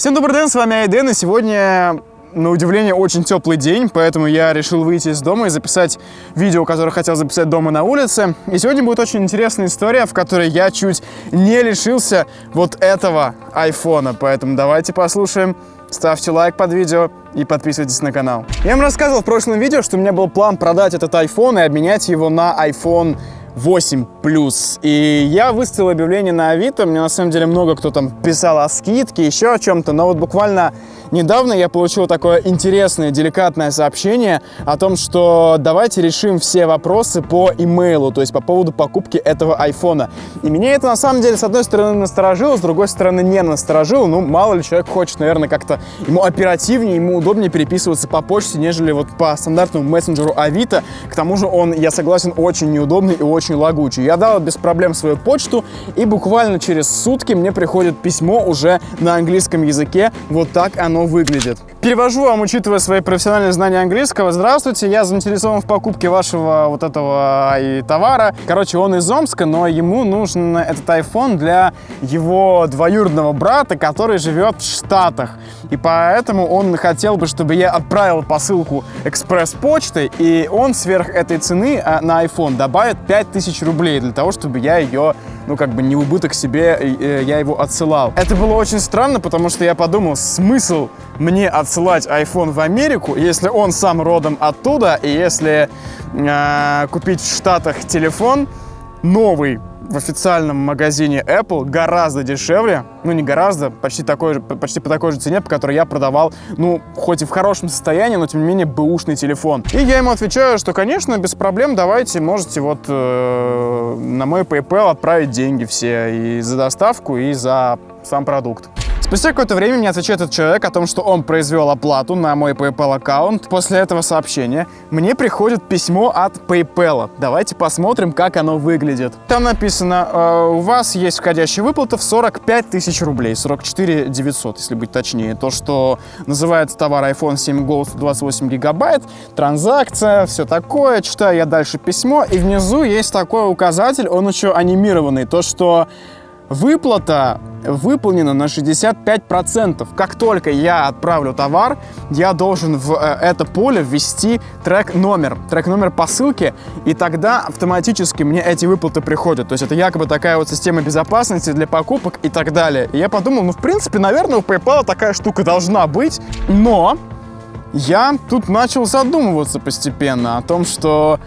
Всем добрый день, с вами Айден, и сегодня, на удивление, очень теплый день, поэтому я решил выйти из дома и записать видео, которое хотел записать дома на улице. И сегодня будет очень интересная история, в которой я чуть не лишился вот этого айфона, поэтому давайте послушаем. Ставьте лайк под видео и подписывайтесь на канал. Я вам рассказывал в прошлом видео, что у меня был план продать этот iPhone и обменять его на iPhone 8 плюс. И я выставил объявление на Авито. Мне на самом деле много кто там писал о скидке, еще о чем-то. Но вот буквально недавно я получил такое интересное, деликатное сообщение о том, что давайте решим все вопросы по имейлу, то есть по поводу покупки этого айфона. И меня это на самом деле с одной стороны насторожило, с другой стороны не насторожило. Ну, мало ли человек хочет, наверное, как-то ему оперативнее, ему удобнее переписываться по почте, нежели вот по стандартному мессенджеру Авито. К тому же он, я согласен, очень неудобный и очень лагучий. Я дал без проблем свою почту, и буквально через сутки мне приходит письмо уже на английском языке. Вот так оно выглядит. Перевожу вам, учитывая свои профессиональные знания английского. Здравствуйте, я заинтересован в покупке вашего вот этого и товара. Короче, он из Омска, но ему нужен этот iPhone для его двоюродного брата, который живет в Штатах. И поэтому он хотел бы, чтобы я отправил посылку экспресс-почтой, и он сверх этой цены а, на iPhone добавит 5000 рублей для того, чтобы я ее ну, как бы не убыток себе, э, я его отсылал. Это было очень странно, потому что я подумал, смысл мне отсылать iPhone в Америку, если он сам родом оттуда, и если э, купить в Штатах телефон новый, в официальном магазине Apple гораздо дешевле, ну не гораздо, почти, такой же, почти по такой же цене, по которой я продавал, ну, хоть и в хорошем состоянии, но тем не менее бэушный телефон. И я ему отвечаю, что, конечно, без проблем, давайте, можете вот э, на мой PayPal отправить деньги все и за доставку, и за сам продукт. Спустя какое-то время мне отвечает этот человек о том, что он произвел оплату на мой PayPal аккаунт. После этого сообщения мне приходит письмо от PayPal. Давайте посмотрим, как оно выглядит. Там написано, э, у вас есть входящая выплата в 45 тысяч рублей, 44 900, если быть точнее. То, что называется товар iPhone 7 Gold 28 гигабайт, транзакция, все такое. Читаю я дальше письмо, и внизу есть такой указатель, он еще анимированный. То, что Выплата выполнена на 65%. Как только я отправлю товар, я должен в э, это поле ввести трек-номер, трек-номер посылки, и тогда автоматически мне эти выплаты приходят. То есть это якобы такая вот система безопасности для покупок и так далее. И я подумал, ну, в принципе, наверное, у PayPal такая штука должна быть, но я тут начал задумываться постепенно о том, что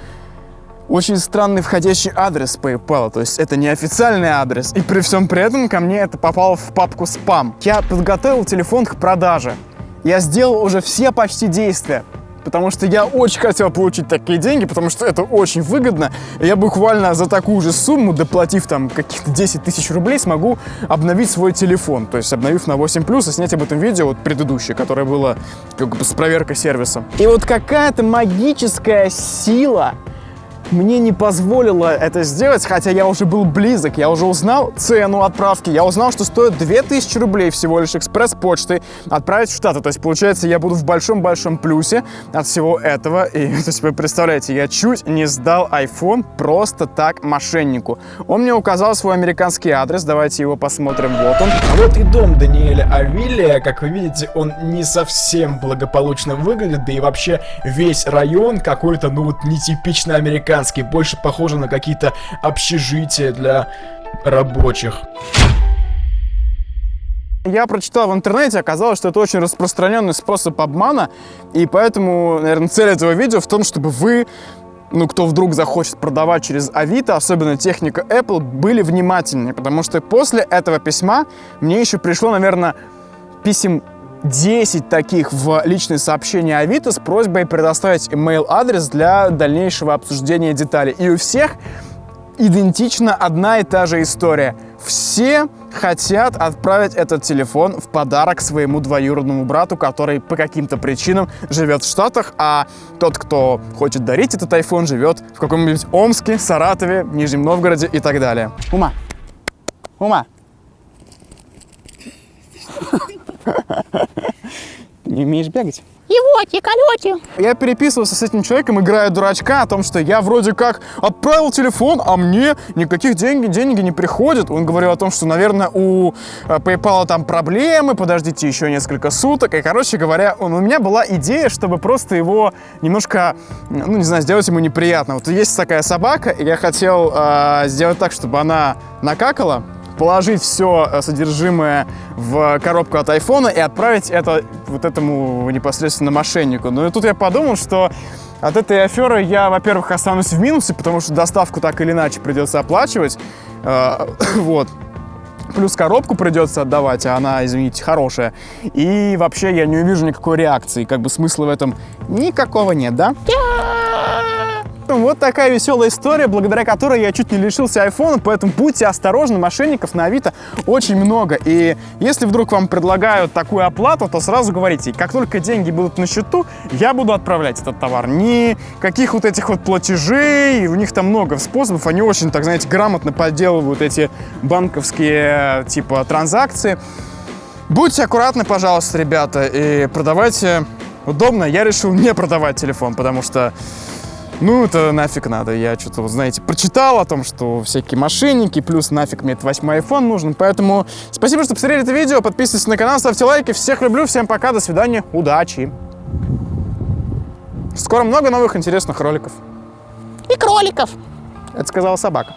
очень странный входящий адрес PayPal, то есть это не официальный адрес. И при всем при этом ко мне это попало в папку спам. Я подготовил телефон к продаже. Я сделал уже все почти действия, потому что я очень хотел получить такие деньги, потому что это очень выгодно. Я буквально за такую же сумму, доплатив там каких-то 10 тысяч рублей, смогу обновить свой телефон. То есть обновив на 8 плюс и снять об этом видео, вот предыдущее, которое было как бы с проверкой сервиса. И вот какая-то магическая сила мне не позволило это сделать, хотя я уже был близок, я уже узнал цену отправки, я узнал, что стоит 2000 рублей всего лишь экспресс-почтой отправить в Штаты. То есть, получается, я буду в большом-большом плюсе от всего этого. И, то есть, вы представляете, я чуть не сдал iPhone просто так мошеннику. Он мне указал свой американский адрес, давайте его посмотрим, вот он. А вот и дом Даниэля Авилия, как вы видите, он не совсем благополучно выглядит, да и вообще весь район какой-то, ну вот, нетипично американский американский, больше похоже на какие-то общежития для рабочих. Я прочитал в интернете, оказалось, что это очень распространенный способ обмана, и поэтому, наверное, цель этого видео в том, чтобы вы ну, кто вдруг захочет продавать через Авито, особенно техника Apple, были внимательнее, потому что после этого письма мне еще пришло, наверное, писем 10 таких в личные сообщения Авито с просьбой предоставить email адрес для дальнейшего обсуждения деталей. И у всех идентично одна и та же история. Все хотят отправить этот телефон в подарок своему двоюродному брату, который по каким-то причинам живет в Штатах, а тот, кто хочет дарить этот iPhone, живет в каком-нибудь Омске, Саратове, Нижнем Новгороде и так далее. Ума! Ума! Не умеешь бегать? И вот, и колете. Я переписывался с этим человеком, играя дурачка, о том, что я вроде как отправил телефон, а мне никаких денег, деньги не приходят. Он говорил о том, что, наверное, у э, PayPal там проблемы, подождите еще несколько суток. И, короче говоря, он, у меня была идея, чтобы просто его немножко, ну, не знаю, сделать ему неприятно. Вот есть такая собака, и я хотел э, сделать так, чтобы она накакала, положить все э, содержимое в коробку от айфона и отправить это вот этому непосредственно мошеннику. Ну и тут я подумал, что от этой аферы я, во-первых, останусь в минусе, потому что доставку так или иначе придется оплачивать. Э, вот. Плюс коробку придется отдавать, а она, извините, хорошая. И вообще я не увижу никакой реакции. Как бы смысла в этом никакого нет, да? Вот такая веселая история, благодаря которой я чуть не лишился айфона, поэтому будьте осторожны, мошенников на Авито очень много. И если вдруг вам предлагают такую оплату, то сразу говорите, как только деньги будут на счету, я буду отправлять этот товар. Никаких вот этих вот платежей, у них там много способов, они очень, так знаете, грамотно подделывают эти банковские типа транзакции. Будьте аккуратны, пожалуйста, ребята, и продавайте удобно. Я решил не продавать телефон, потому что ну, это нафиг надо. Я что-то, вот, знаете, прочитал о том, что всякие мошенники, плюс нафиг мне этот восьмой iPhone нужен. Поэтому спасибо, что посмотрели это видео. Подписывайтесь на канал, ставьте лайки. Всех люблю, всем пока, до свидания, удачи. Скоро много новых интересных роликов. И кроликов. Это сказала собака.